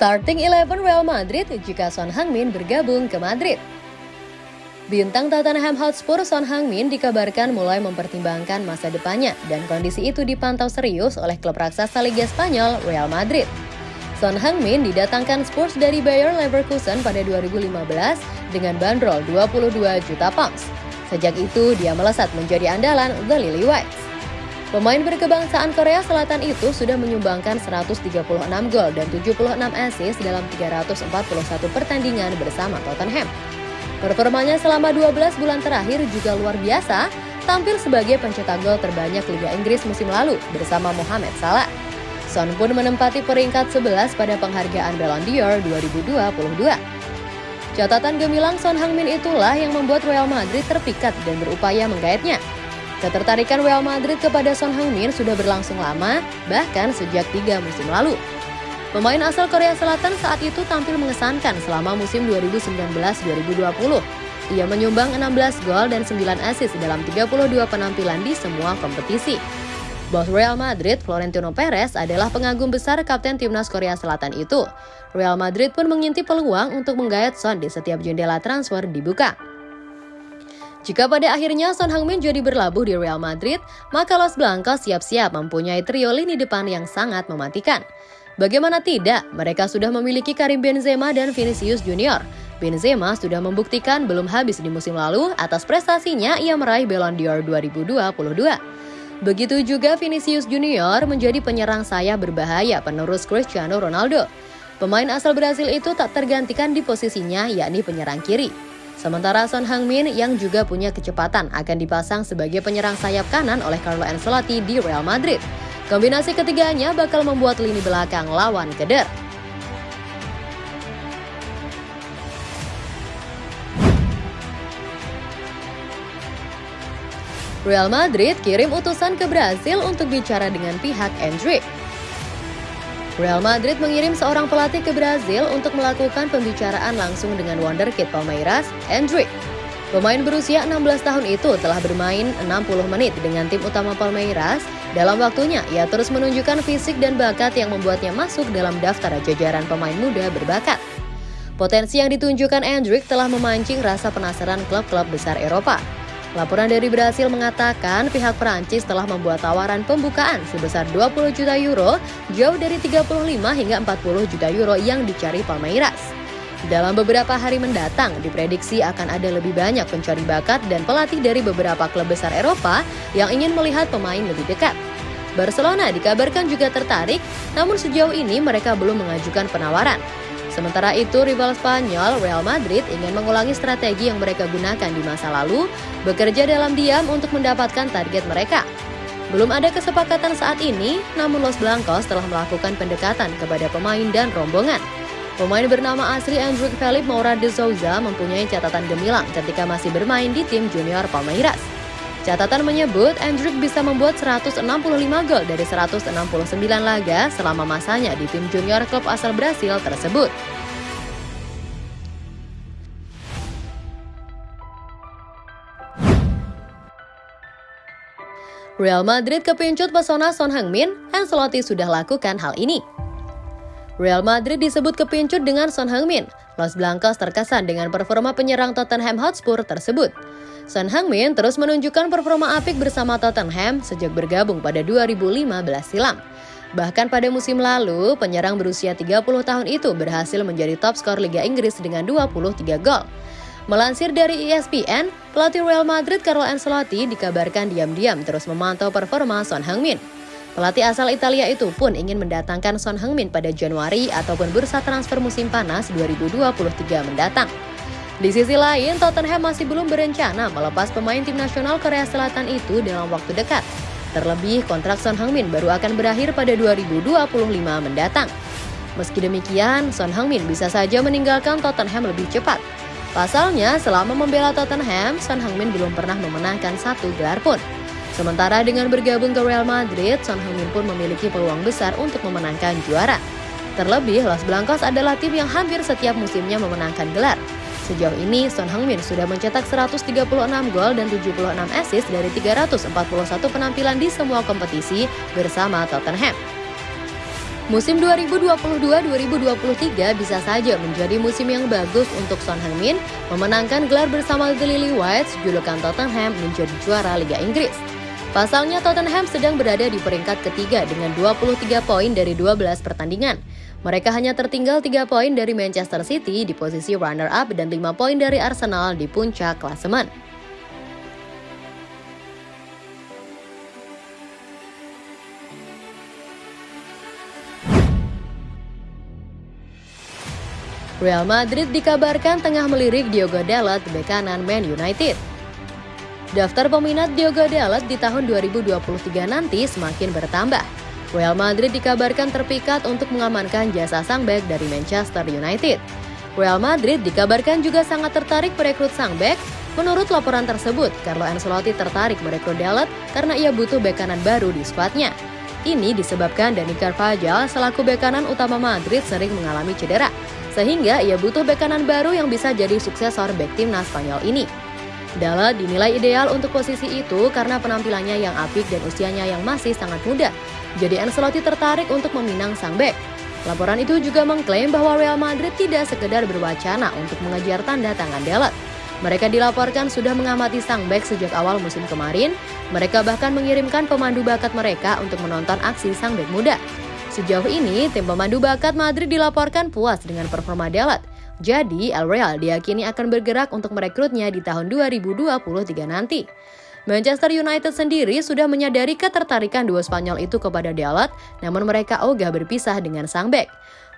Starting Eleven Real Madrid jika Son Heung-min bergabung ke Madrid. Bintang Tottenham Hotspur Son Heung-min dikabarkan mulai mempertimbangkan masa depannya dan kondisi itu dipantau serius oleh klub raksasa Liga Spanyol Real Madrid. Son Heung-min didatangkan Spurs dari Bayer Leverkusen pada 2015 dengan bandrol 22 juta pounds. Sejak itu, dia melesat menjadi andalan The Lily Whites. Pemain berkebangsaan Korea Selatan itu sudah menyumbangkan 136 gol dan 76 assist dalam 341 pertandingan bersama Tottenham. Performanya selama 12 bulan terakhir juga luar biasa, tampil sebagai pencetak gol terbanyak Liga Inggris musim lalu bersama Mohamed Salah. Son pun menempati peringkat 11 pada penghargaan Ballon d'Or 2022. Catatan gemilang Son Heung-min itulah yang membuat Real Madrid terpikat dan berupaya menggaetnya. Ketertarikan Real Madrid kepada Son Heung-min sudah berlangsung lama, bahkan sejak tiga musim lalu. Pemain asal Korea Selatan saat itu tampil mengesankan selama musim 2019-2020. Ia menyumbang 16 gol dan 9 assist dalam 32 penampilan di semua kompetisi. Bos Real Madrid, Florentino Perez, adalah pengagum besar kapten timnas Korea Selatan itu. Real Madrid pun mengintip peluang untuk menggayat Son di setiap jendela transfer dibuka. Jika pada akhirnya Son Heung-min jadi berlabuh di Real Madrid, maka Los Blancos siap-siap mempunyai trio lini depan yang sangat mematikan. Bagaimana tidak, mereka sudah memiliki Karim Benzema dan Vinicius Junior. Benzema sudah membuktikan belum habis di musim lalu atas prestasinya ia meraih Ballon d'Or 2022. Begitu juga Vinicius Junior menjadi penyerang sayap berbahaya penerus Cristiano Ronaldo. Pemain asal Brasil itu tak tergantikan di posisinya yakni penyerang kiri. Sementara Son Heung-min yang juga punya kecepatan akan dipasang sebagai penyerang sayap kanan oleh Carlo Ancelotti di Real Madrid. Kombinasi ketiganya bakal membuat lini belakang lawan keder. Real Madrid kirim utusan ke Brasil untuk bicara dengan pihak Endrick. Real Madrid mengirim seorang pelatih ke Brazil untuk melakukan pembicaraan langsung dengan wonderkid Palmeiras, Endrick. Pemain berusia 16 tahun itu telah bermain 60 menit dengan tim utama Palmeiras. Dalam waktunya, ia terus menunjukkan fisik dan bakat yang membuatnya masuk dalam daftar jajaran pemain muda berbakat. Potensi yang ditunjukkan Endrick telah memancing rasa penasaran klub-klub besar Eropa. Laporan dari Brasil mengatakan pihak Perancis telah membuat tawaran pembukaan sebesar 20 juta euro, jauh dari 35 hingga 40 juta euro yang dicari Palmeiras. Dalam beberapa hari mendatang, diprediksi akan ada lebih banyak pencari bakat dan pelatih dari beberapa klub besar Eropa yang ingin melihat pemain lebih dekat. Barcelona dikabarkan juga tertarik, namun sejauh ini mereka belum mengajukan penawaran. Sementara itu, rival Spanyol Real Madrid ingin mengulangi strategi yang mereka gunakan di masa lalu, bekerja dalam diam untuk mendapatkan target mereka. Belum ada kesepakatan saat ini, namun Los Blancos telah melakukan pendekatan kepada pemain dan rombongan. Pemain bernama asli Andrew Felipe Moura de Souza mempunyai catatan gemilang ketika masih bermain di tim junior Palmeiras. Catatan menyebut Endrick bisa membuat 165 gol dari 169 laga selama masanya di tim junior klub asal Brasil tersebut. Real Madrid kepincut pesona Son Heung-min, Ancelotti sudah lakukan hal ini. Real Madrid disebut kepincut dengan Son Heung-min. Los Blancos terkesan dengan performa penyerang Tottenham Hotspur tersebut. Son Heung-min terus menunjukkan performa apik bersama Tottenham sejak bergabung pada 2015 silam. Bahkan pada musim lalu, penyerang berusia 30 tahun itu berhasil menjadi top skor Liga Inggris dengan 23 gol. Melansir dari ESPN, pelatih Real Madrid Carlo Ancelotti dikabarkan diam-diam terus memantau performa Son Heung-min. Pelatih asal Italia itu pun ingin mendatangkan Son Heung-min pada Januari ataupun bursa transfer musim panas 2023 mendatang. Di sisi lain, Tottenham masih belum berencana melepas pemain tim nasional Korea Selatan itu dalam waktu dekat. Terlebih, kontrak Son Heung-min baru akan berakhir pada 2025 mendatang. Meski demikian, Son Heung-min bisa saja meninggalkan Tottenham lebih cepat. Pasalnya, selama membela Tottenham, Son Heung-min belum pernah memenangkan satu gelar pun. Sementara dengan bergabung ke Real Madrid, Son Heung-min pun memiliki peluang besar untuk memenangkan juara. Terlebih, Los Blancos adalah tim yang hampir setiap musimnya memenangkan gelar. Sejauh ini, Son Heung-min sudah mencetak 136 gol dan 76 assist dari 341 penampilan di semua kompetisi bersama Tottenham. Musim 2022-2023 bisa saja menjadi musim yang bagus untuk Son Heung-min memenangkan gelar bersama The Lily Whites, julukan Tottenham menjadi juara Liga Inggris. Pasalnya Tottenham sedang berada di peringkat ketiga dengan 23 poin dari 12 pertandingan. Mereka hanya tertinggal 3 poin dari Manchester City di posisi runner-up dan 5 poin dari Arsenal di puncak klasemen. Real Madrid dikabarkan tengah melirik Diogo Dalot bek kanan Man United. Daftar peminat Diogo Dalot di tahun 2023 nanti semakin bertambah. Real Madrid dikabarkan terpikat untuk mengamankan jasa sang bek dari Manchester United. Real Madrid dikabarkan juga sangat tertarik merekrut sang bek. Menurut laporan tersebut, Carlo Ancelotti tertarik merekrut Dalot karena ia butuh bek kanan baru di skuadnya. Ini disebabkan Dani Carvajal selaku bek kanan utama Madrid sering mengalami cedera sehingga ia butuh bek kanan baru yang bisa jadi suksesor bek timnas Spanyol ini. Dala dinilai ideal untuk posisi itu karena penampilannya yang apik dan usianya yang masih sangat muda. Jadi Ancelotti tertarik untuk meminang sang bek. Laporan itu juga mengklaim bahwa Real Madrid tidak sekedar berwacana untuk mengejar tanda tangan Dalot. Mereka dilaporkan sudah mengamati sang bek sejak awal musim kemarin. Mereka bahkan mengirimkan pemandu bakat mereka untuk menonton aksi sang bek muda. Sejauh ini, tim pemandu bakat Madrid dilaporkan puas dengan performa Dalot. Jadi, El Real diyakini akan bergerak untuk merekrutnya di tahun 2023 nanti. Manchester United sendiri sudah menyadari ketertarikan dua Spanyol itu kepada Dalot, namun mereka ogah berpisah dengan sang bek.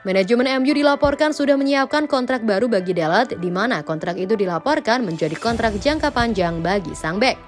Manajemen MU dilaporkan sudah menyiapkan kontrak baru bagi Dalot, di mana kontrak itu dilaporkan menjadi kontrak jangka panjang bagi sang bek.